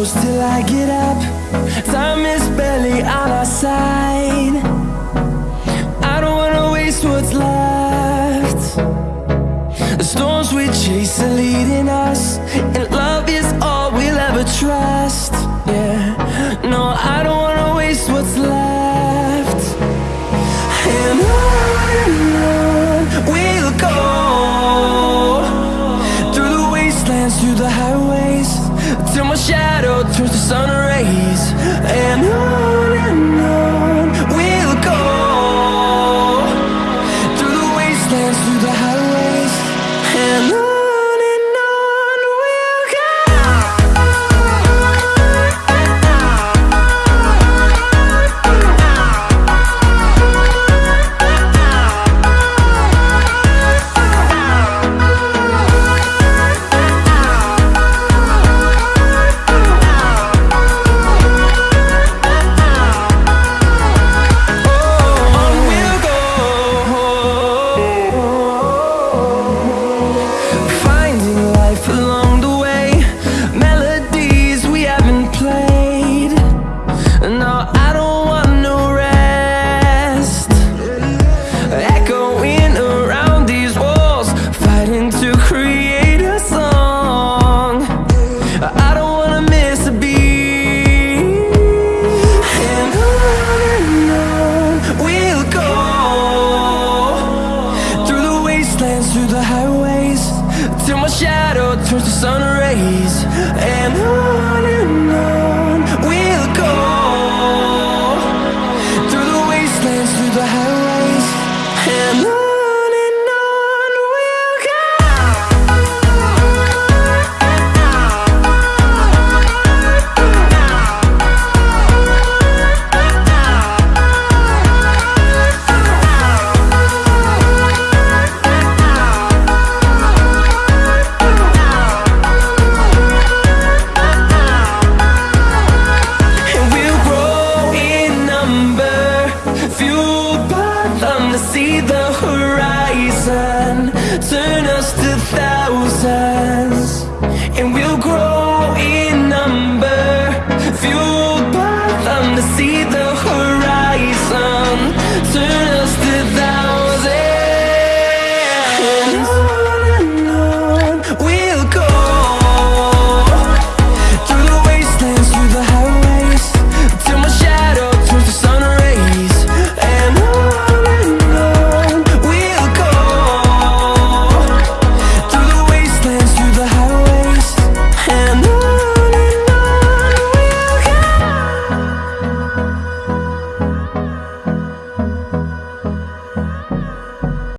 close till I get up. Time is barely on our side. I don't wanna waste what's left. The storms we chase are leading us shadow turns to sun rays And I turn us to thousands